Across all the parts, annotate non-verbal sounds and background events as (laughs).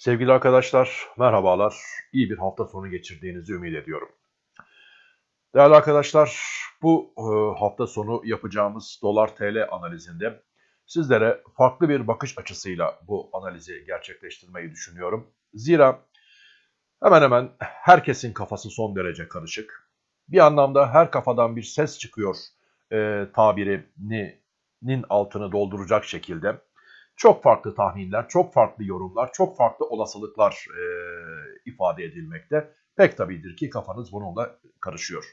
Sevgili arkadaşlar, merhabalar. İyi bir hafta sonu geçirdiğinizi ümit ediyorum. Değerli arkadaşlar, bu e, hafta sonu yapacağımız dolar TL analizinde sizlere farklı bir bakış açısıyla bu analizi gerçekleştirmeyi düşünüyorum. Zira hemen hemen herkesin kafası son derece karışık. Bir anlamda her kafadan bir ses çıkıyor e, tabirinin altını dolduracak şekilde. Çok farklı tahminler, çok farklı yorumlar, çok farklı olasılıklar e, ifade edilmekte. Pek tabidir ki kafanız bununla karışıyor.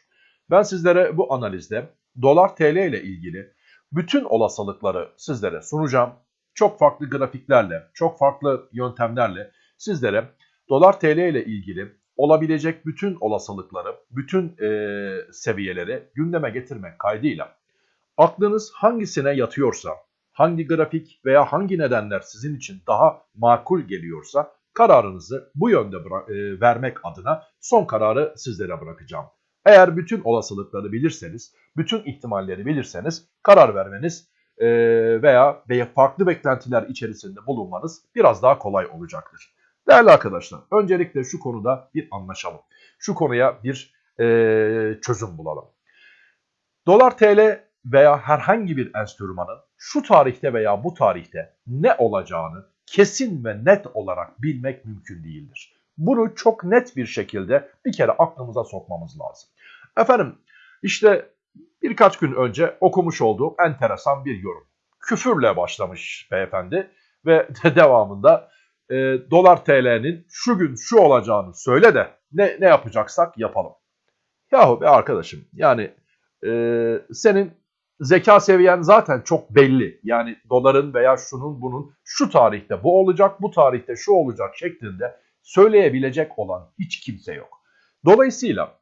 Ben sizlere bu analizde dolar TL ile ilgili bütün olasılıkları sizlere sunacağım. Çok farklı grafiklerle, çok farklı yöntemlerle sizlere dolar TL ile ilgili olabilecek bütün olasılıkları, bütün e, seviyeleri gündeme getirmek kaydıyla aklınız hangisine yatıyorsa, hangi grafik veya hangi nedenler sizin için daha makul geliyorsa kararınızı bu yönde e, vermek adına son kararı sizlere bırakacağım. Eğer bütün olasılıkları bilirseniz, bütün ihtimalleri bilirseniz karar vermeniz e, veya farklı beklentiler içerisinde bulunmanız biraz daha kolay olacaktır. Değerli arkadaşlar, öncelikle şu konuda bir anlaşalım. Şu konuya bir e, çözüm bulalım. Dolar TL veya herhangi bir enstrümanın şu tarihte veya bu tarihte ne olacağını kesin ve net olarak bilmek mümkün değildir. Bunu çok net bir şekilde bir kere aklımıza sokmamız lazım. Efendim işte birkaç gün önce okumuş olduğum enteresan bir yorum. Küfürle başlamış beyefendi ve (laughs) devamında e, dolar TL'nin şu gün şu olacağını söyle de ne, ne yapacaksak yapalım. Yahu be arkadaşım yani e, senin zeka seviyen zaten çok belli. Yani doların veya şunun bunun şu tarihte bu olacak, bu tarihte şu olacak şeklinde söyleyebilecek olan hiç kimse yok. Dolayısıyla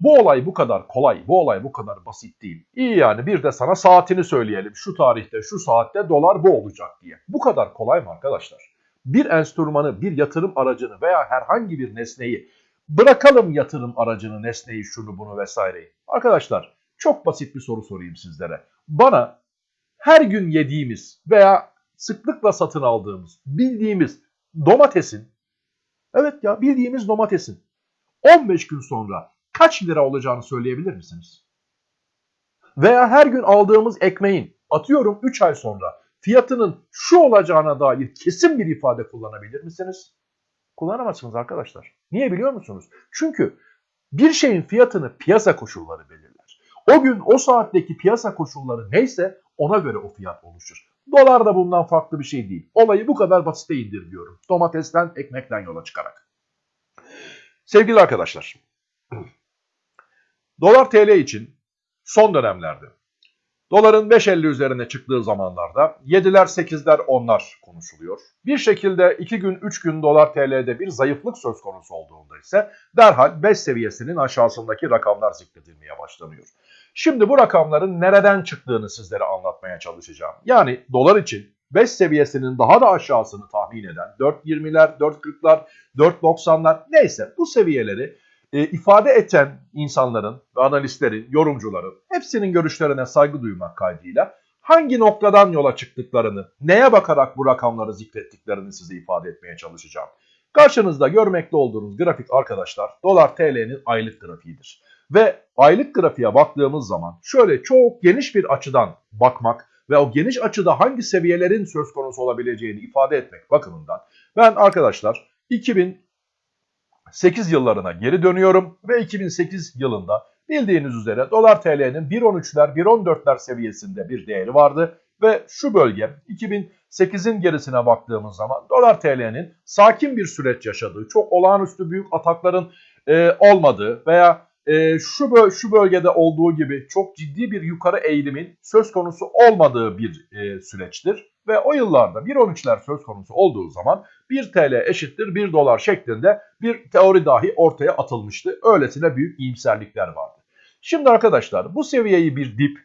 bu olay bu kadar kolay, bu olay bu kadar basit değil. İyi yani bir de sana saatini söyleyelim. Şu tarihte, şu saatte dolar bu olacak diye. Bu kadar kolay mı arkadaşlar? Bir enstrümanı, bir yatırım aracını veya herhangi bir nesneyi bırakalım yatırım aracını, nesneyi, şunu bunu vesaireyi. Arkadaşlar çok basit bir soru sorayım sizlere. Bana her gün yediğimiz veya sıklıkla satın aldığımız, bildiğimiz domatesin, evet ya bildiğimiz domatesin 15 gün sonra kaç lira olacağını söyleyebilir misiniz? Veya her gün aldığımız ekmeğin atıyorum 3 ay sonra fiyatının şu olacağına dair kesin bir ifade kullanabilir misiniz? Kullanamazsınız arkadaşlar. Niye biliyor musunuz? Çünkü bir şeyin fiyatını piyasa koşulları belirler. O gün o saatteki piyasa koşulları neyse ona göre o fiyat oluşur. Dolar da bundan farklı bir şey değil. Olayı bu kadar basite indirgiyorum. Domatesten, ekmekten yola çıkarak. Sevgili arkadaşlar, (clears throat) dolar TL için son dönemlerde Doların 5.50 üzerine çıktığı zamanlarda 7'ler 8'ler 10'lar konuşuluyor. Bir şekilde 2 gün 3 gün dolar TL'de bir zayıflık söz konusu olduğunda ise derhal 5 seviyesinin aşağısındaki rakamlar zikredilmeye başlanıyor. Şimdi bu rakamların nereden çıktığını sizlere anlatmaya çalışacağım. Yani dolar için 5 seviyesinin daha da aşağısını tahmin eden 4.20'ler, 4.40'lar, 4.90'lar neyse bu seviyeleri e, ifade eden insanların analistlerin, yorumcuların hepsinin görüşlerine saygı duymak kaydıyla hangi noktadan yola çıktıklarını, neye bakarak bu rakamları zikrettiklerini size ifade etmeye çalışacağım. Karşınızda görmekte olduğunuz grafik arkadaşlar dolar TL'nin aylık grafiğidir. Ve aylık grafiğe baktığımız zaman şöyle çok geniş bir açıdan bakmak ve o geniş açıda hangi seviyelerin söz konusu olabileceğini ifade etmek bakımından ben arkadaşlar 2000 8 yıllarına geri dönüyorum ve 2008 yılında bildiğiniz üzere dolar TL'nin 1.13'ler 1.14'ler seviyesinde bir değeri vardı ve şu bölge 2008'in gerisine baktığımız zaman dolar TL'nin sakin bir süreç yaşadığı, çok olağanüstü büyük atakların e, olmadığı veya e, şu, böl şu bölgede olduğu gibi çok ciddi bir yukarı eğilimin söz konusu olmadığı bir e, süreçtir. Ve o yıllarda 1.13'ler söz konusu olduğu zaman 1 TL eşittir 1 dolar şeklinde bir teori dahi ortaya atılmıştı. Öylesine büyük iyimserlikler vardı. Şimdi arkadaşlar bu seviyeyi bir dip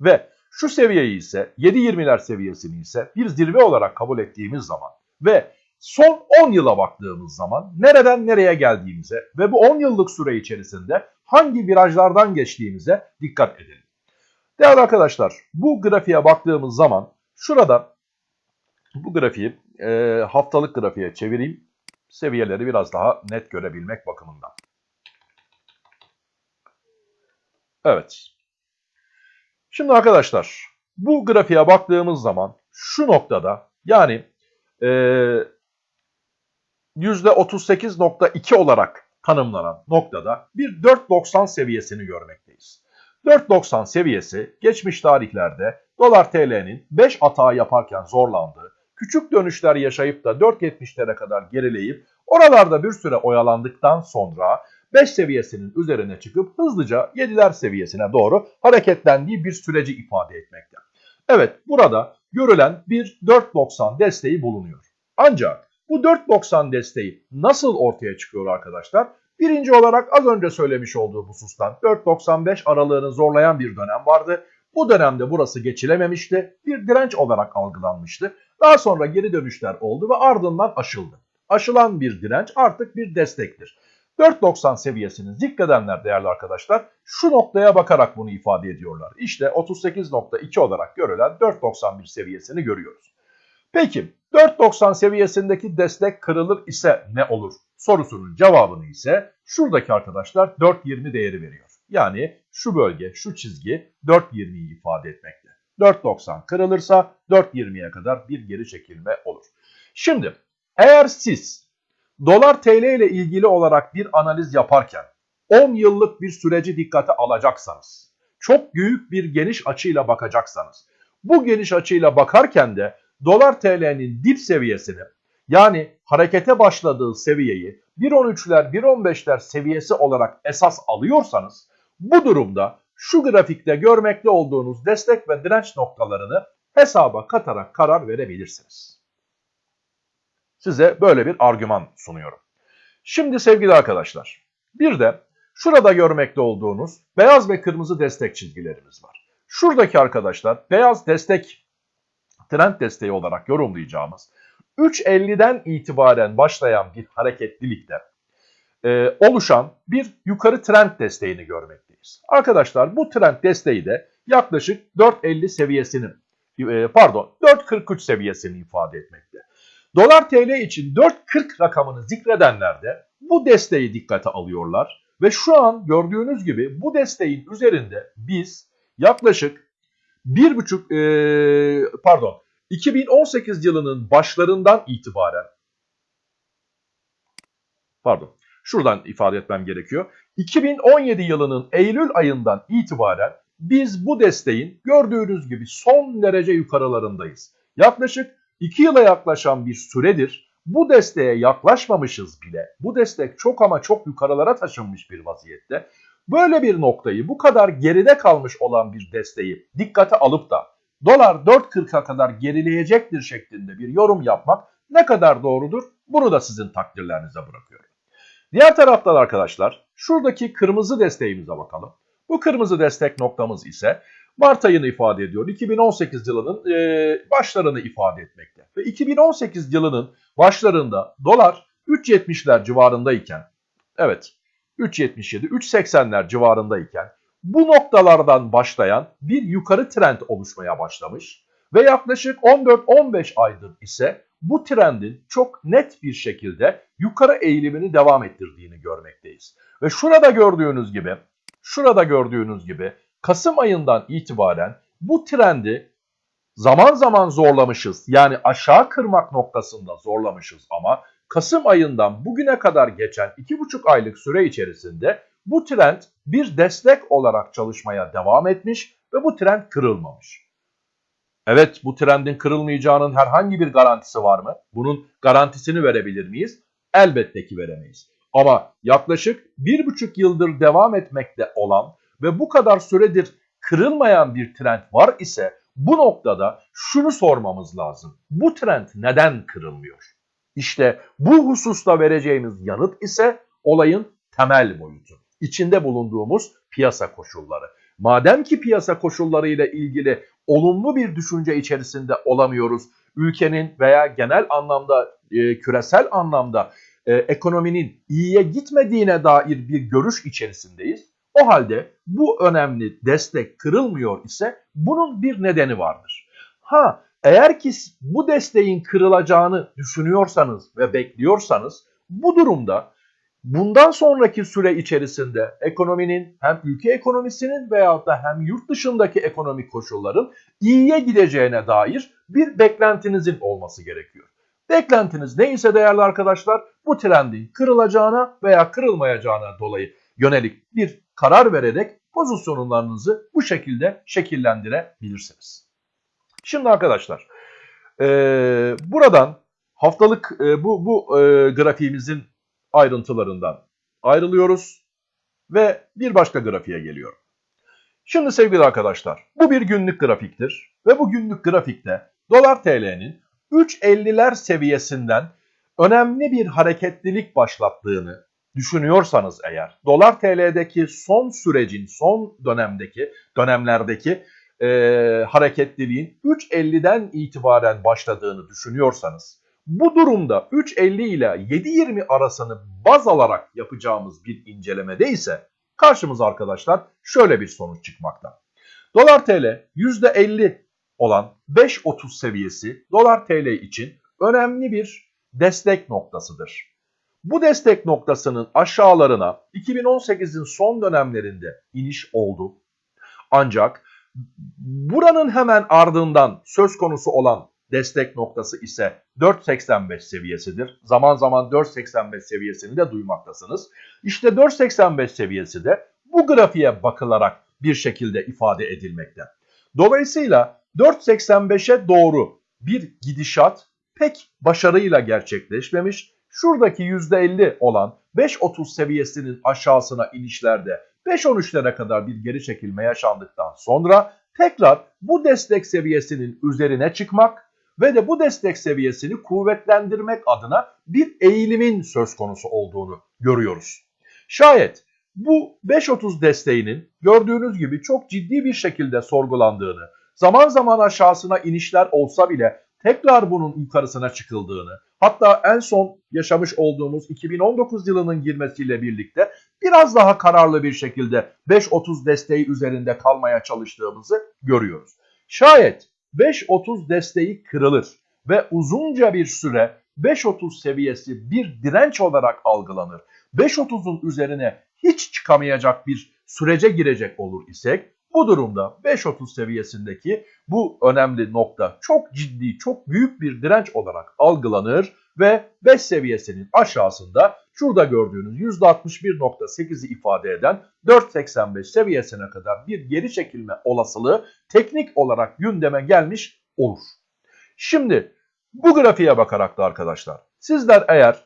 ve şu seviyeyi ise 7.20'ler seviyesini ise bir zirve olarak kabul ettiğimiz zaman ve son 10 yıla baktığımız zaman nereden nereye geldiğimize ve bu 10 yıllık süre içerisinde hangi virajlardan geçtiğimize dikkat edelim. Değerli arkadaşlar bu grafiğe baktığımız zaman şurada bu grafiği e, haftalık grafiğe çevireyim. Seviyeleri biraz daha net görebilmek bakımından. Evet. Şimdi arkadaşlar bu grafiğe baktığımız zaman şu noktada yani e, %38.2 olarak tanımlanan noktada bir 4.90 seviyesini görmekteyiz. 4.90 seviyesi geçmiş tarihlerde dolar TL'nin 5 atağı yaparken zorlandığı, küçük dönüşler yaşayıp da 4.70'lere kadar gerileyip oralarda bir süre oyalandıktan sonra 5 seviyesinin üzerine çıkıp hızlıca 7'ler seviyesine doğru hareketlendiği bir süreci ifade etmekte. Evet burada görülen bir 4.90 desteği bulunuyor. Ancak bu 4.90 desteği nasıl ortaya çıkıyor arkadaşlar? Birinci olarak az önce söylemiş olduğu husustan 4.95 aralığını zorlayan bir dönem vardı. Bu dönemde burası geçilememişti. Bir direnç olarak algılanmıştı. Daha sonra geri dönüşler oldu ve ardından aşıldı. Aşılan bir direnç artık bir destektir. 4.90 seviyesini zikredenler değerli arkadaşlar şu noktaya bakarak bunu ifade ediyorlar. İşte 38.2 olarak görülen 4.91 seviyesini görüyoruz. Peki 4.90 seviyesindeki destek kırılır ise ne olur? Sorusunun cevabını ise şuradaki arkadaşlar 4.20 değeri veriyor. Yani şu bölge, şu çizgi 4.20'yi ifade etmekte. 4.90 kırılırsa 4.20'ye kadar bir geri çekilme olur. Şimdi eğer siz dolar TL ile ilgili olarak bir analiz yaparken 10 yıllık bir süreci dikkate alacaksanız, çok büyük bir geniş açıyla bakacaksanız, bu geniş açıyla bakarken de dolar TL'nin dip seviyesini yani harekete başladığı seviyeyi 1.13'ler 1.15'ler seviyesi olarak esas alıyorsanız bu durumda şu grafikte görmekte olduğunuz destek ve direnç noktalarını hesaba katarak karar verebilirsiniz. Size böyle bir argüman sunuyorum. Şimdi sevgili arkadaşlar bir de şurada görmekte olduğunuz beyaz ve kırmızı destek çizgilerimiz var. Şuradaki arkadaşlar beyaz destek trend desteği olarak yorumlayacağımız 3.50'den itibaren başlayan bir hareketlilikte e, oluşan bir yukarı trend desteğini görmekteyiz. Arkadaşlar bu trend desteği de yaklaşık 4.50 seviyesini e, pardon 4.43 seviyesini ifade etmekte. Dolar TL için 4.40 rakamını zikredenler de bu desteği dikkate alıyorlar ve şu an gördüğünüz gibi bu desteğin üzerinde biz yaklaşık 1.5 e, pardon 2018 yılının başlarından itibaren pardon şuradan ifade etmem gerekiyor. 2017 yılının Eylül ayından itibaren biz bu desteğin gördüğünüz gibi son derece yukarılarındayız. Yaklaşık 2 yıla yaklaşan bir süredir bu desteğe yaklaşmamışız bile. Bu destek çok ama çok yukarılara taşınmış bir vaziyette. Böyle bir noktayı bu kadar geride kalmış olan bir desteği dikkate alıp da dolar 4.40'a kadar gerileyecektir şeklinde bir yorum yapmak ne kadar doğrudur bunu da sizin takdirlerinize bırakıyorum. Diğer taraftan arkadaşlar şuradaki kırmızı desteğimize bakalım. Bu kırmızı destek noktamız ise Mart ayını ifade ediyor. 2018 yılının e, başlarını ifade etmekte. Ve 2018 yılının başlarında dolar 3.70'ler civarındayken evet 3.77, 3.80'ler civarındayken bu noktalardan başlayan bir yukarı trend oluşmaya başlamış ve yaklaşık 14-15 aydır ise bu trendin çok net bir şekilde yukarı eğilimini devam ettirdiğini görmekteyiz. Ve şurada gördüğünüz gibi, şurada gördüğünüz gibi Kasım ayından itibaren bu trendi zaman zaman zorlamışız. Yani aşağı kırmak noktasında zorlamışız ama Kasım ayından bugüne kadar geçen 2,5 aylık süre içerisinde bu trend bir destek olarak çalışmaya devam etmiş ve bu trend kırılmamış. Evet bu trendin kırılmayacağının herhangi bir garantisi var mı? Bunun garantisini verebilir miyiz? Elbette ki veremeyiz. Ama yaklaşık bir buçuk yıldır devam etmekte olan ve bu kadar süredir kırılmayan bir trend var ise bu noktada şunu sormamız lazım. Bu trend neden kırılmıyor? İşte bu hususta vereceğimiz yanıt ise olayın temel boyutu. İçinde bulunduğumuz piyasa koşulları. Madem ki piyasa koşulları ile ilgili olumlu bir düşünce içerisinde olamıyoruz, ülkenin veya genel anlamda, e, küresel anlamda e, ekonominin iyiye gitmediğine dair bir görüş içerisindeyiz. O halde bu önemli destek kırılmıyor ise bunun bir nedeni vardır. Ha Eğer ki bu desteğin kırılacağını düşünüyorsanız ve bekliyorsanız bu durumda bundan sonraki süre içerisinde ekonominin hem ülke ekonomisinin veyahut da hem yurt dışındaki ekonomik koşulların iyiye gideceğine dair bir beklentinizin olması gerekiyor. Beklentiniz neyse değerli arkadaşlar bu trendin kırılacağına veya kırılmayacağına dolayı yönelik bir karar vererek pozisyonlarınızı bu şekilde şekillendirebilirsiniz. Şimdi arkadaşlar e, buradan haftalık e, bu, bu e, grafiğimizin ayrıntılarından ayrılıyoruz ve bir başka grafiğe geliyorum. Şimdi sevgili arkadaşlar bu bir günlük grafiktir ve bu günlük grafikte dolar TL'nin 3.50'ler seviyesinden önemli bir hareketlilik başlattığını düşünüyorsanız eğer dolar TL'deki son sürecin son dönemdeki dönemlerdeki e, hareketliliğin 3.50'den itibaren başladığını düşünüyorsanız bu durumda 3.50 ile 7.20 arasını baz alarak yapacağımız bir incelemede ise karşımıza arkadaşlar şöyle bir sonuç çıkmakta. Dolar TL %50 olan 5.30 seviyesi dolar TL için önemli bir destek noktasıdır. Bu destek noktasının aşağılarına 2018'in son dönemlerinde iniş oldu. Ancak buranın hemen ardından söz konusu olan destek noktası ise 4.85 seviyesidir. Zaman zaman 4.85 seviyesini de duymaktasınız. İşte 4.85 seviyesi de bu grafiğe bakılarak bir şekilde ifade edilmekte. Dolayısıyla 4.85'e doğru bir gidişat pek başarıyla gerçekleşmemiş. Şuradaki %50 olan 5.30 seviyesinin aşağısına inişlerde 5.13'lere kadar bir geri çekilme yaşandıktan sonra tekrar bu destek seviyesinin üzerine çıkmak ve de bu destek seviyesini kuvvetlendirmek adına bir eğilimin söz konusu olduğunu görüyoruz. Şayet bu 5.30 desteğinin gördüğünüz gibi çok ciddi bir şekilde sorgulandığını, zaman zaman aşağısına inişler olsa bile tekrar bunun yukarısına çıkıldığını, hatta en son yaşamış olduğumuz 2019 yılının girmesiyle birlikte biraz daha kararlı bir şekilde 5.30 desteği üzerinde kalmaya çalıştığımızı görüyoruz. Şayet 5.30 desteği kırılır ve uzunca bir süre 5.30 seviyesi bir direnç olarak algılanır. 5.30'un üzerine hiç çıkamayacak bir sürece girecek olur isek bu durumda 5.30 seviyesindeki bu önemli nokta çok ciddi, çok büyük bir direnç olarak algılanır ve 5 seviyesinin aşağısında şurada gördüğünüz %61.8'i ifade eden 4.85 seviyesine kadar bir geri çekilme olasılığı teknik olarak gündeme gelmiş olur. Şimdi bu grafiğe bakarak da arkadaşlar sizler eğer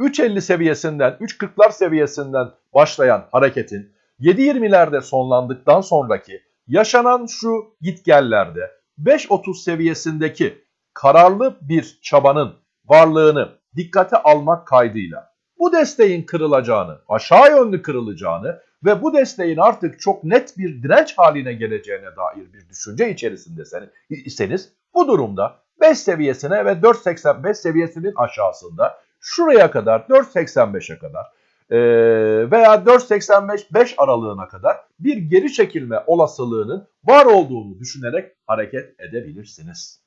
3.50 seviyesinden 3.40'lar seviyesinden başlayan hareketin 7.20'lerde sonlandıktan sonraki yaşanan şu gitgellerde 5.30 seviyesindeki kararlı bir çabanın varlığını dikkate almak kaydıyla bu desteğin kırılacağını, aşağı yönlü kırılacağını ve bu desteğin artık çok net bir direnç haline geleceğine dair bir düşünce içerisindeseniz bu durumda 5 seviyesine ve 4.85 seviyesinin aşağısında şuraya kadar 4.85'e kadar veya 4.85-5 aralığına kadar bir geri çekilme olasılığının var olduğunu düşünerek hareket edebilirsiniz.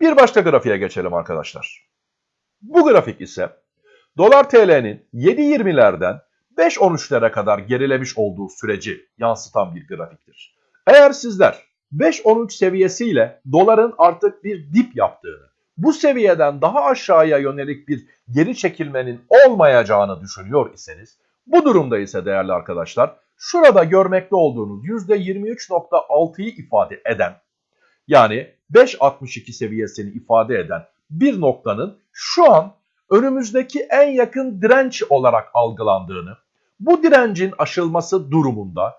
Bir başka grafiğe geçelim arkadaşlar. Bu grafik ise dolar TL'nin 7.20'lerden 5.13'lere kadar gerilemiş olduğu süreci yansıtan bir grafiktir. Eğer sizler 5.13 seviyesiyle doların artık bir dip yaptığını, bu seviyeden daha aşağıya yönelik bir geri çekilmenin olmayacağını düşünüyor iseniz, bu durumda ise değerli arkadaşlar, şurada görmekte olduğunuz %23.6'yı ifade eden, yani 5.62 seviyesini ifade eden bir noktanın şu an önümüzdeki en yakın direnç olarak algılandığını, bu direncin aşılması durumunda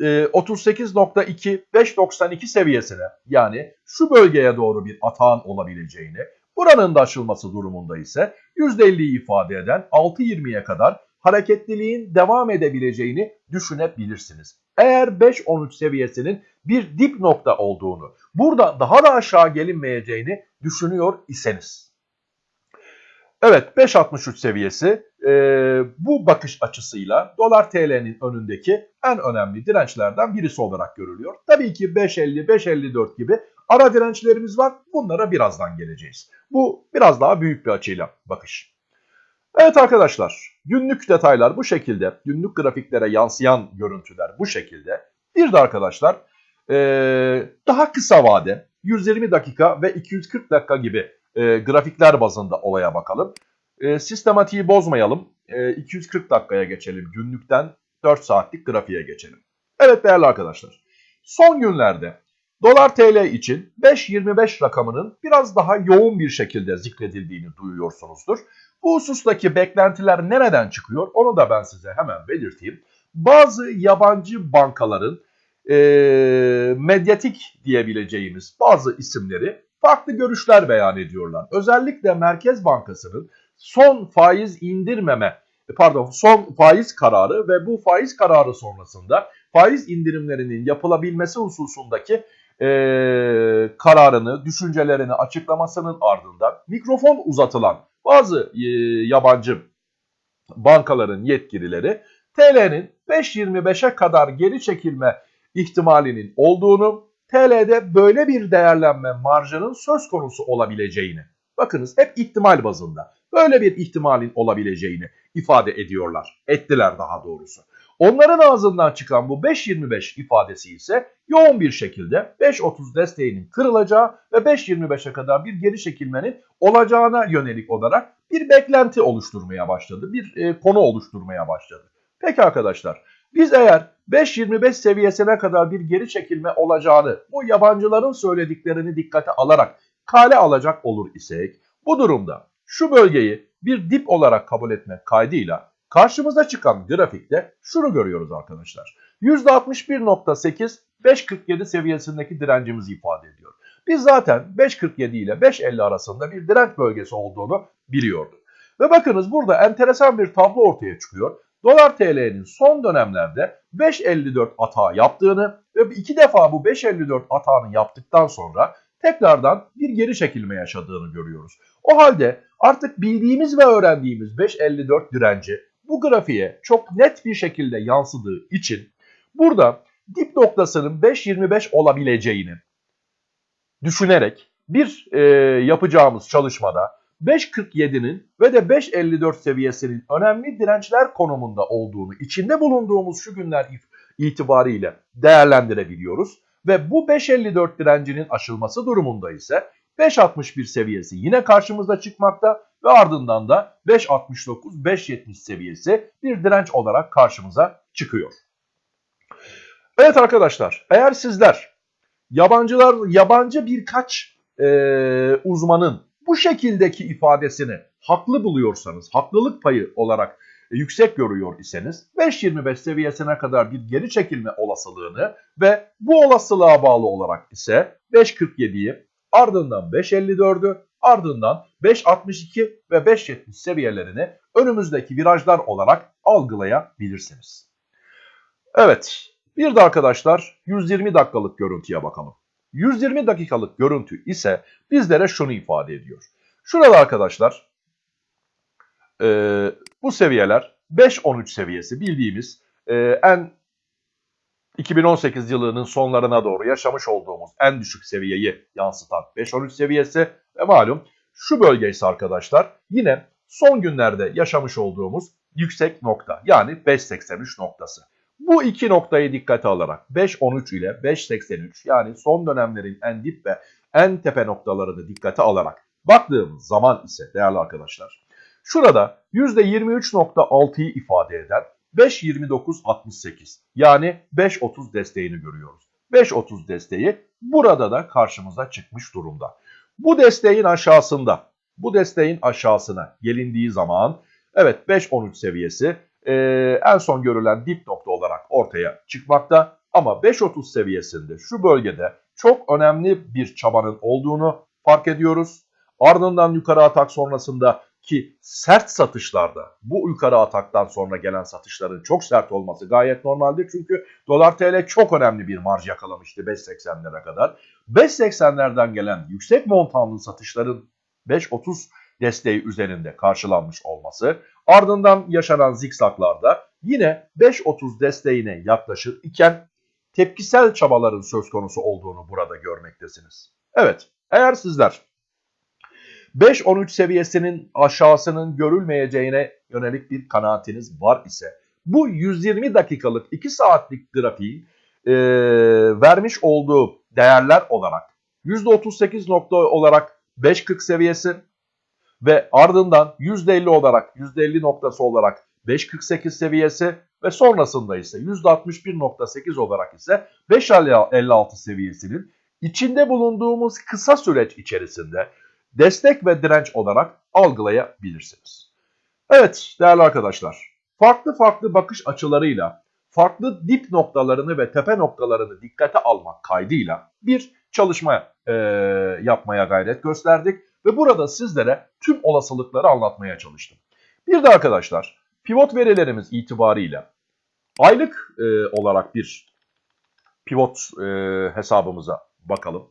38.2 5.92 seviyesine yani şu bölgeye doğru bir atağın olabileceğini, buranın da aşılması durumunda ise %50'yi ifade eden 6.20'ye kadar hareketliliğin devam edebileceğini düşünebilirsiniz. Eğer 5.13 seviyesinin bir dip nokta olduğunu, burada daha da aşağı gelinmeyeceğini düşünüyor iseniz. Evet 5.63 seviyesi e, bu bakış açısıyla dolar TL'nin önündeki en önemli dirençlerden birisi olarak görülüyor. Tabii ki 5.50, 5.54 gibi Ara dirençlerimiz var. Bunlara birazdan geleceğiz. Bu biraz daha büyük bir açıyla bakış. Evet arkadaşlar günlük detaylar bu şekilde. Günlük grafiklere yansıyan görüntüler bu şekilde. Bir de arkadaşlar ee, daha kısa vade 120 dakika ve 240 dakika gibi e, grafikler bazında olaya bakalım. E, sistematiği bozmayalım. E, 240 dakikaya geçelim günlükten 4 saatlik grafiğe geçelim. Evet değerli arkadaşlar. Son günlerde dolar TL için 5.25 rakamının biraz daha yoğun bir şekilde zikredildiğini duyuyorsunuzdur. Bu husustaki beklentiler nereden çıkıyor onu da ben size hemen belirteyim. Bazı yabancı bankaların e, medyatik diyebileceğimiz bazı isimleri farklı görüşler beyan ediyorlar. Özellikle Merkez Bankası'nın son faiz indirmeme pardon son faiz kararı ve bu faiz kararı sonrasında faiz indirimlerinin yapılabilmesi hususundaki e, kararını, düşüncelerini açıklamasının ardından mikrofon uzatılan bazı e, yabancı bankaların yetkilileri TL'nin 5.25'e kadar geri çekilme ihtimalinin olduğunu, TL'de böyle bir değerlenme marjının söz konusu olabileceğini, bakınız hep ihtimal bazında böyle bir ihtimalin olabileceğini ifade ediyorlar. Ettiler daha doğrusu. Onların ağzından çıkan bu 5.25 ifadesi ise yoğun bir şekilde 5.30 desteğinin kırılacağı ve 5.25'e kadar bir geri çekilmenin olacağına yönelik olarak bir beklenti oluşturmaya başladı. Bir e, konu oluşturmaya başladı. Peki arkadaşlar biz eğer 5.25 seviyesine kadar bir geri çekilme olacağını bu yabancıların söylediklerini dikkate alarak kale alacak olur isek bu durumda şu bölgeyi bir dip olarak kabul etmek kaydıyla karşımıza çıkan grafikte şunu görüyoruz arkadaşlar. %61.8 5.47 seviyesindeki direncimizi ifade ediyor. Biz zaten 5.47 ile 5.50 arasında bir direnç bölgesi olduğunu biliyorduk. Ve bakınız burada enteresan bir tablo ortaya çıkıyor. Dolar TL'nin son dönemlerde 5.54 atağı yaptığını ve iki defa bu 5.54 atağını yaptıktan sonra tekrardan bir geri çekilme yaşadığını görüyoruz. O halde artık bildiğimiz ve öğrendiğimiz 5.54 direnci bu grafiğe çok net bir şekilde yansıdığı için burada dip noktasının 5.25 olabileceğini düşünerek bir e, yapacağımız çalışmada 5.47'nin ve de 5.54 seviyesinin önemli dirençler konumunda olduğunu içinde bulunduğumuz şu günler itibariyle değerlendirebiliyoruz. Ve bu 5.54 direncinin aşılması durumunda ise 5.61 seviyesi yine karşımıza çıkmakta ve ardından da 5.69, 5.70 seviyesi bir direnç olarak karşımıza çıkıyor. Evet arkadaşlar eğer sizler yabancılar yabancı birkaç e, uzmanın bu şekildeki ifadesini haklı buluyorsanız, haklılık payı olarak yüksek görüyor iseniz 5.25 seviyesine kadar bir geri çekilme olasılığını ve bu olasılığa bağlı olarak ise 5.47'yi ardından 5.54'ü ardından 5.62 ve 5.70 seviyelerini önümüzdeki virajlar olarak algılayabilirsiniz. Evet bir de arkadaşlar 120 dakikalık görüntüye bakalım. 120 dakikalık görüntü ise bizlere şunu ifade ediyor. Şurada arkadaşlar e, bu seviyeler 5-13 seviyesi bildiğimiz e, en 2018 yılının sonlarına doğru yaşamış olduğumuz en düşük seviyeyi yansıtan 5-13 seviyesi ve malum şu bölge ise arkadaşlar yine son günlerde yaşamış olduğumuz yüksek nokta yani 5.83 noktası. Bu iki noktayı dikkate alarak 5.13 ile 5.83 yani son dönemlerin en dip ve en tepe noktalarını dikkate alarak baktığımız zaman ise değerli arkadaşlar şurada %23.6'yı ifade eden 5.29.68 yani 5.30 desteğini görüyoruz. 5.30 desteği burada da karşımıza çıkmış durumda. Bu desteğin aşağısında, bu desteğin aşağısına gelindiği zaman evet 5.13 seviyesi e, en son görülen dip nokta olarak ortaya çıkmakta. Ama 5.30 seviyesinde şu bölgede çok önemli bir çabanın olduğunu fark ediyoruz. Ardından yukarı atak sonrasında ki sert satışlarda bu yukarı ataktan sonra gelen satışların çok sert olması gayet normaldir. Çünkü dolar TL çok önemli bir marj yakalamıştı 5.80'lere kadar. 5.80'lerden gelen yüksek montanlı satışların 5.30 desteği üzerinde karşılanmış olması ardından yaşanan zikzaklarda yine 5.30 desteğine yaklaşır iken tepkisel çabaların söz konusu olduğunu burada görmektesiniz. Evet, eğer sizler 5-13 seviyesinin aşağısının görülmeyeceğine yönelik bir kanaatiniz var ise bu 120 dakikalık 2 saatlik grafiğin e, vermiş olduğu değerler olarak %38 nokta olarak 5.40 seviyesi ve ardından %50 olarak %50 noktası olarak 5.48 seviyesi ve sonrasında ise %61.8 olarak ise 5.56 seviyesinin içinde bulunduğumuz kısa süreç içerisinde destek ve direnç olarak algılayabilirsiniz. Evet değerli arkadaşlar, farklı farklı bakış açılarıyla farklı dip noktalarını ve tepe noktalarını dikkate almak kaydıyla bir çalışma e, yapmaya gayret gösterdik ve burada sizlere tüm olasılıkları anlatmaya çalıştım. Bir de arkadaşlar pivot verilerimiz itibarıyla aylık e, olarak bir pivot e, hesabımıza bakalım.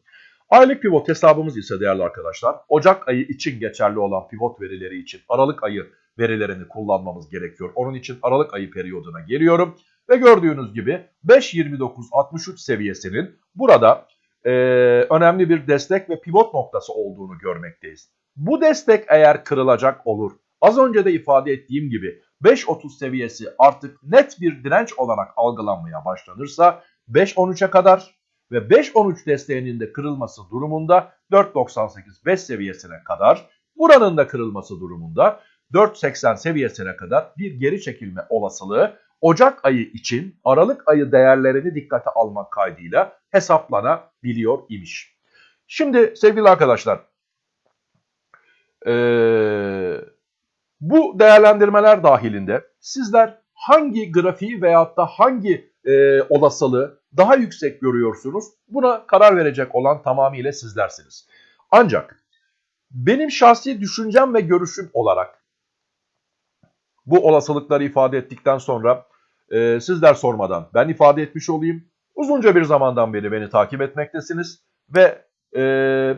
Aylık pivot hesabımız ise değerli arkadaşlar Ocak ayı için geçerli olan pivot verileri için Aralık ayı verilerini kullanmamız gerekiyor. Onun için Aralık ayı periyoduna geliyorum. Ve gördüğünüz gibi 5.29.63 seviyesinin burada e, önemli bir destek ve pivot noktası olduğunu görmekteyiz. Bu destek eğer kırılacak olur, az önce de ifade ettiğim gibi 5.30 seviyesi artık net bir direnç olarak algılanmaya başlanırsa 5.13'e kadar ve 5.13 desteğinin de kırılması durumunda 4.98 5 seviyesine kadar buranın da kırılması durumunda 4.80 seviyesine kadar bir geri çekilme olasılığı Ocak ayı için Aralık ayı değerlerini dikkate almak kaydıyla hesaplanabiliyor imiş. Şimdi sevgili arkadaşlar ee, bu değerlendirmeler dahilinde sizler hangi grafiği veyahut da hangi e, olasılığı daha yüksek görüyorsunuz? Buna karar verecek olan tamamıyla sizlersiniz. Ancak benim şahsi düşüncem ve görüşüm olarak bu olasılıkları ifade ettikten sonra e, sizler sormadan ben ifade etmiş olayım. Uzunca bir zamandan beri beni takip etmektesiniz ve e,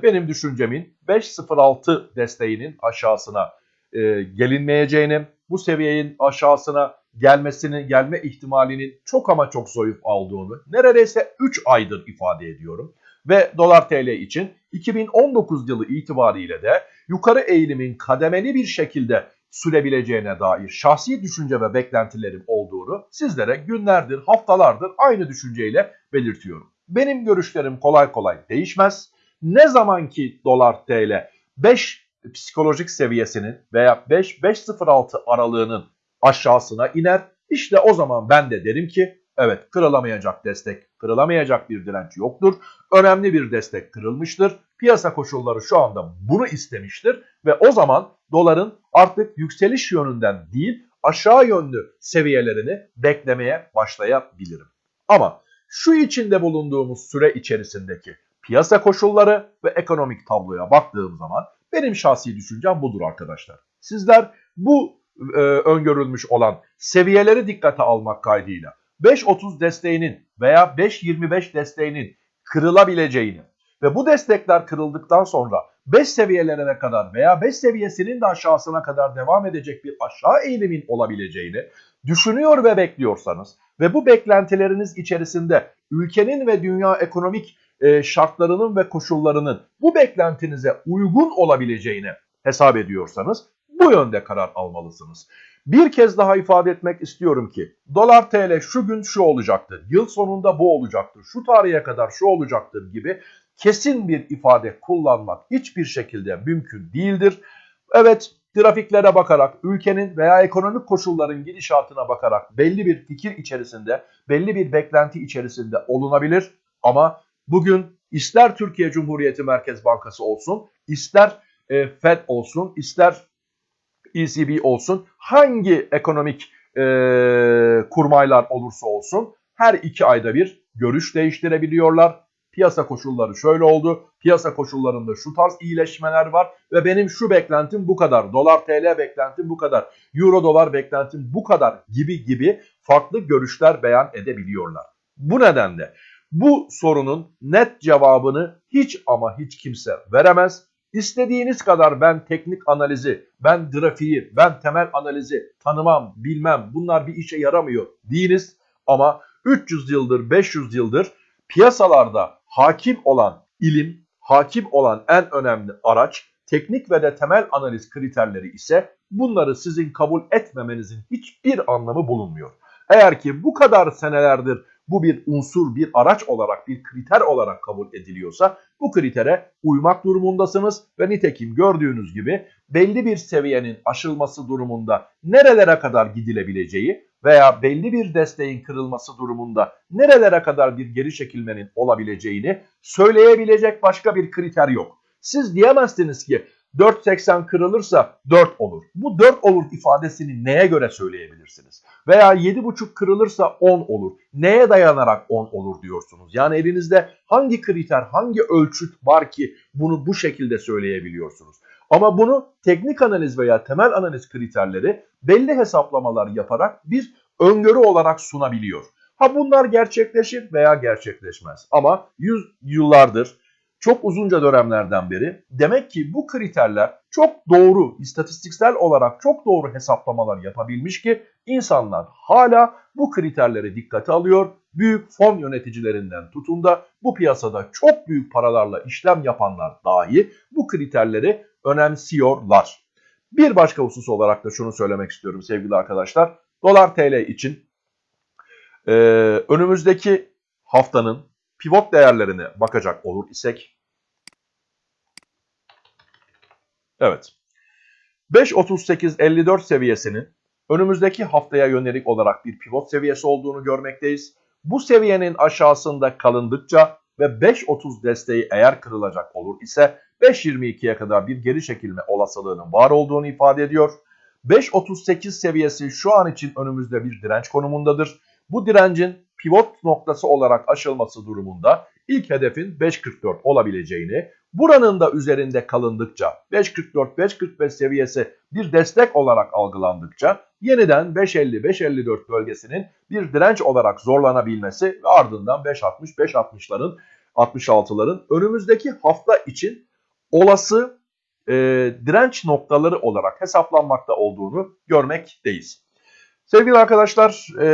benim düşüncemin 5.06 desteğinin aşağısına e, gelinmeyeceğini, bu seviyenin aşağısına gelmesini, gelme ihtimalinin çok ama çok zayıf olduğunu neredeyse 3 aydır ifade ediyorum. Ve dolar TL için 2019 yılı itibariyle de yukarı eğilimin kademeli bir şekilde sürebileceğine dair şahsi düşünce ve beklentilerim olduğunu sizlere günlerdir, haftalardır aynı düşünceyle belirtiyorum. Benim görüşlerim kolay kolay değişmez. Ne zaman ki dolar TL 5 psikolojik seviyesinin veya 5-5.06 aralığının aşağısına iner. İşte o zaman ben de derim ki evet kırılamayacak destek, kırılamayacak bir direnç yoktur. Önemli bir destek kırılmıştır. Piyasa koşulları şu anda bunu istemiştir ve o zaman doların artık yükseliş yönünden değil aşağı yönlü seviyelerini beklemeye başlayabilirim. Ama şu içinde bulunduğumuz süre içerisindeki piyasa koşulları ve ekonomik tabloya baktığım zaman benim şahsi düşüncem budur arkadaşlar. Sizler bu e, öngörülmüş olan seviyeleri dikkate almak kaydıyla 5.30 desteğinin veya 5.25 desteğinin kırılabileceğini ve bu destekler kırıldıktan sonra 5 seviyelerine kadar veya 5 seviyesinin de aşağısına kadar devam edecek bir aşağı eğilimin olabileceğini düşünüyor ve bekliyorsanız ve bu beklentileriniz içerisinde ülkenin ve dünya ekonomik e, şartlarının ve koşullarının bu beklentinize uygun olabileceğini hesap ediyorsanız bu yönde karar almalısınız. Bir kez daha ifade etmek istiyorum ki dolar TL şu gün şu olacaktır, yıl sonunda bu olacaktır, şu tarihe kadar şu olacaktır gibi kesin bir ifade kullanmak hiçbir şekilde mümkün değildir. Evet grafiklere bakarak, ülkenin veya ekonomik koşulların gidişatına bakarak belli bir fikir içerisinde, belli bir beklenti içerisinde olunabilir. Ama bugün ister Türkiye Cumhuriyeti Merkez Bankası olsun, ister e, FED olsun, ister ECB olsun, hangi ekonomik e, kurmaylar olursa olsun her iki ayda bir görüş değiştirebiliyorlar. Piyasa koşulları şöyle oldu. Piyasa koşullarında şu tarz iyileşmeler var ve benim şu beklentim bu kadar. Dolar TL beklentim bu kadar. Euro dolar beklentim bu kadar gibi gibi farklı görüşler beyan edebiliyorlar. Bu nedenle bu sorunun net cevabını hiç ama hiç kimse veremez. İstediğiniz kadar ben teknik analizi, ben grafiği, ben temel analizi tanımam, bilmem bunlar bir işe yaramıyor değiliz. Ama 300 yıldır, 500 yıldır piyasalarda hakim olan ilim, hakim olan en önemli araç teknik ve de temel analiz kriterleri ise bunları sizin kabul etmemenizin hiçbir anlamı bulunmuyor. Eğer ki bu kadar senelerdir bu bir unsur, bir araç olarak, bir kriter olarak kabul ediliyorsa bu kritere uymak durumundasınız ve nitekim gördüğünüz gibi belli bir seviyenin aşılması durumunda nerelere kadar gidilebileceği veya belli bir desteğin kırılması durumunda nerelere kadar bir geri çekilmenin olabileceğini söyleyebilecek başka bir kriter yok. Siz diyemezsiniz ki 4.80 kırılırsa 4 olur. Bu 4 olur ifadesini neye göre söyleyebilirsiniz? Veya 7.5 kırılırsa 10 olur. Neye dayanarak 10 olur diyorsunuz? Yani elinizde hangi kriter, hangi ölçüt var ki bunu bu şekilde söyleyebiliyorsunuz? Ama bunu teknik analiz veya temel analiz kriterleri belli hesaplamalar yaparak bir öngörü olarak sunabiliyor. Ha bunlar gerçekleşir veya gerçekleşmez. Ama yüz yıllardır çok uzunca dönemlerden beri demek ki bu kriterler çok doğru, istatistiksel olarak çok doğru hesaplamalar yapabilmiş ki insanlar hala bu kriterleri dikkate alıyor. Büyük fon yöneticilerinden tutun da bu piyasada çok büyük paralarla işlem yapanlar dahi bu kriterleri önemsiyorlar. Bir başka husus olarak da şunu söylemek istiyorum sevgili arkadaşlar. Dolar TL için e, önümüzdeki haftanın pivot değerlerine bakacak olur isek Evet. 5.38.54 seviyesinin önümüzdeki haftaya yönelik olarak bir pivot seviyesi olduğunu görmekteyiz. Bu seviyenin aşağısında kalındıkça ve 5.30 desteği eğer kırılacak olur ise 5.22'ye kadar bir geri çekilme olasılığının var olduğunu ifade ediyor. 5.38 seviyesi şu an için önümüzde bir direnç konumundadır. Bu direncin pivot noktası olarak aşılması durumunda ilk hedefin 5.44 olabileceğini, buranın da üzerinde kalındıkça 5.44-5.45 seviyesi bir destek olarak algılandıkça yeniden 5.50-5.54 bölgesinin bir direnç olarak zorlanabilmesi ve ardından 5.60-5.60'ların 66'ların önümüzdeki hafta için olası e, direnç noktaları olarak hesaplanmakta olduğunu görmekteyiz. Sevgili arkadaşlar, e,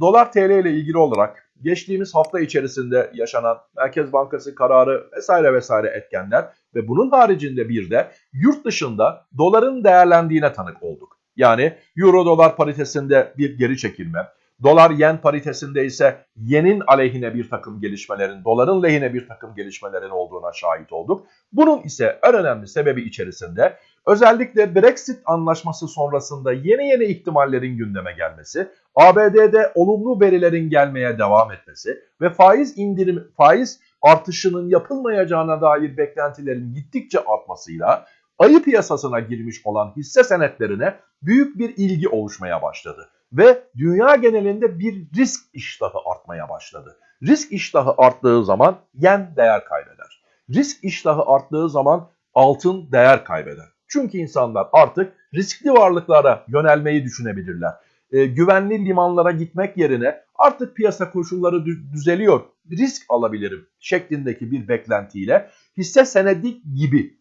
dolar TL ile ilgili olarak geçtiğimiz hafta içerisinde yaşanan Merkez Bankası kararı vesaire vesaire etkenler ve bunun haricinde bir de yurt dışında doların değerlendiğine tanık olduk. Yani euro dolar paritesinde bir geri çekilme, Dolar yen paritesinde ise yenin aleyhine bir takım gelişmelerin, doların lehine bir takım gelişmelerin olduğuna şahit olduk. Bunun ise en önemli sebebi içerisinde özellikle Brexit anlaşması sonrasında yeni yeni ihtimallerin gündeme gelmesi, ABD'de olumlu verilerin gelmeye devam etmesi ve faiz indirim faiz artışının yapılmayacağına dair beklentilerin gittikçe artmasıyla ayı piyasasına girmiş olan hisse senetlerine büyük bir ilgi oluşmaya başladı ve dünya genelinde bir risk iştahı artmaya başladı. Risk iştahı arttığı zaman yen değer kaybeder. Risk iştahı arttığı zaman altın değer kaybeder. Çünkü insanlar artık riskli varlıklara yönelmeyi düşünebilirler. E, güvenli limanlara gitmek yerine artık piyasa koşulları düzeliyor, risk alabilirim şeklindeki bir beklentiyle hisse senedi gibi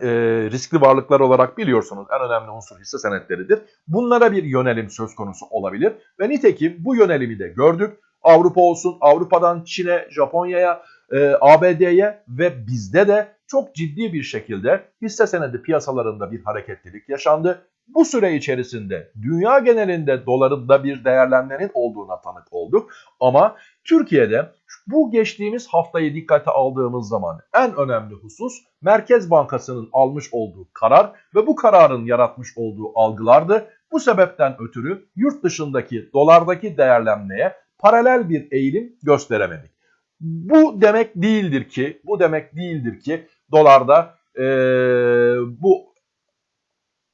e, riskli varlıklar olarak biliyorsunuz en önemli unsur hisse senetleridir. Bunlara bir yönelim söz konusu olabilir ve nitekim bu yönelimi de gördük. Avrupa olsun, Avrupa'dan Çin'e, Japonya'ya, e, ABD'ye ve bizde de çok ciddi bir şekilde hisse senedi piyasalarında bir hareketlilik yaşandı. Bu süre içerisinde dünya genelinde dolarında bir değerlenmenin olduğuna tanık olduk. Ama Türkiye'de bu geçtiğimiz haftayı dikkate aldığımız zaman en önemli husus Merkez Bankası'nın almış olduğu karar ve bu kararın yaratmış olduğu algılardı. Bu sebepten ötürü yurt dışındaki dolardaki değerlenmeye paralel bir eğilim gösteremedik. Bu demek değildir ki, bu demek değildir ki dolarda e, bu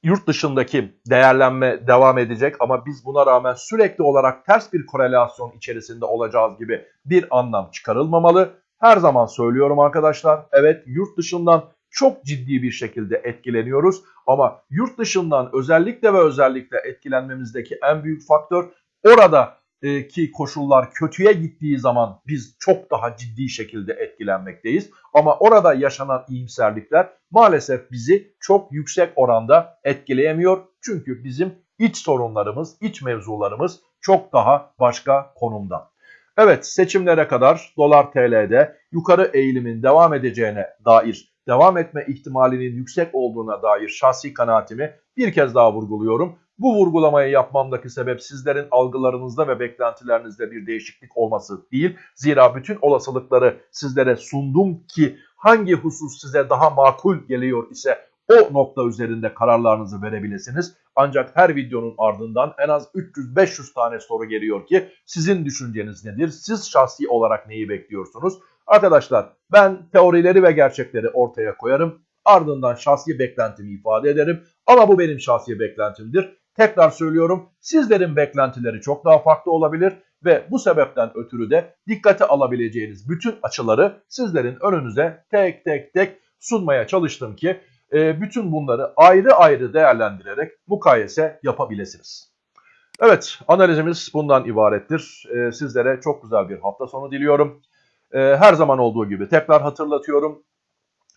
yurt dışındaki değerlenme devam edecek ama biz buna rağmen sürekli olarak ters bir korelasyon içerisinde olacağız gibi bir anlam çıkarılmamalı. Her zaman söylüyorum arkadaşlar evet yurt dışından çok ciddi bir şekilde etkileniyoruz ama yurt dışından özellikle ve özellikle etkilenmemizdeki en büyük faktör orada ki koşullar kötüye gittiği zaman biz çok daha ciddi şekilde etkilenmekteyiz. Ama orada yaşanan iyimserlikler maalesef bizi çok yüksek oranda etkileyemiyor. Çünkü bizim iç sorunlarımız, iç mevzularımız çok daha başka konumda. Evet seçimlere kadar dolar TL'de yukarı eğilimin devam edeceğine dair, devam etme ihtimalinin yüksek olduğuna dair şahsi kanaatimi bir kez daha vurguluyorum. Bu vurgulamayı yapmamdaki sebep sizlerin algılarınızda ve beklentilerinizde bir değişiklik olması değil. Zira bütün olasılıkları sizlere sundum ki hangi husus size daha makul geliyor ise o nokta üzerinde kararlarınızı verebilirsiniz. Ancak her videonun ardından en az 300-500 tane soru geliyor ki sizin düşünceniz nedir? Siz şahsi olarak neyi bekliyorsunuz? Arkadaşlar ben teorileri ve gerçekleri ortaya koyarım. Ardından şahsi beklentimi ifade ederim. Ama bu benim şahsi beklentimdir. Tekrar söylüyorum sizlerin beklentileri çok daha farklı olabilir ve bu sebepten ötürü de dikkate alabileceğiniz bütün açıları sizlerin önünüze tek tek tek sunmaya çalıştım ki e, bütün bunları ayrı ayrı değerlendirerek mukayese yapabilirsiniz. Evet analizimiz bundan ibarettir. E, sizlere çok güzel bir hafta sonu diliyorum. E, her zaman olduğu gibi tekrar hatırlatıyorum.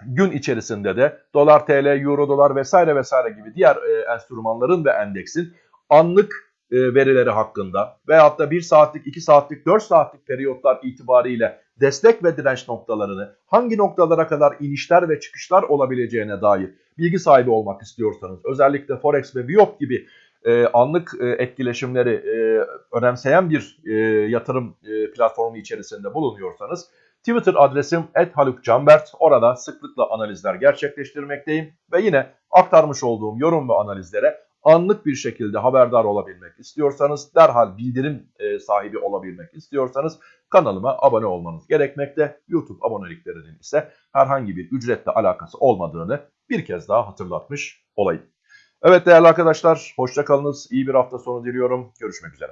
Gün içerisinde de dolar, TL, euro, dolar vesaire vesaire gibi diğer e, enstrümanların ve endeksin anlık e, verileri hakkında veyahut da 1 saatlik, 2 saatlik, 4 saatlik periyotlar itibariyle destek ve direnç noktalarını hangi noktalara kadar inişler ve çıkışlar olabileceğine dair bilgi sahibi olmak istiyorsanız özellikle Forex ve Biop gibi e, anlık e, etkileşimleri e, önemseyen bir e, yatırım e, platformu içerisinde bulunuyorsanız Twitter adresim @halukcanbert. Orada sıklıkla analizler gerçekleştirmekteyim ve yine aktarmış olduğum yorum ve analizlere anlık bir şekilde haberdar olabilmek istiyorsanız, derhal bildirim e, sahibi olabilmek istiyorsanız kanalıma abone olmanız gerekmekte. YouTube aboneliklerinin ise herhangi bir ücretle alakası olmadığını bir kez daha hatırlatmış olayım. Evet değerli arkadaşlar, hoşçakalınız. İyi bir hafta sonu diliyorum. Görüşmek üzere.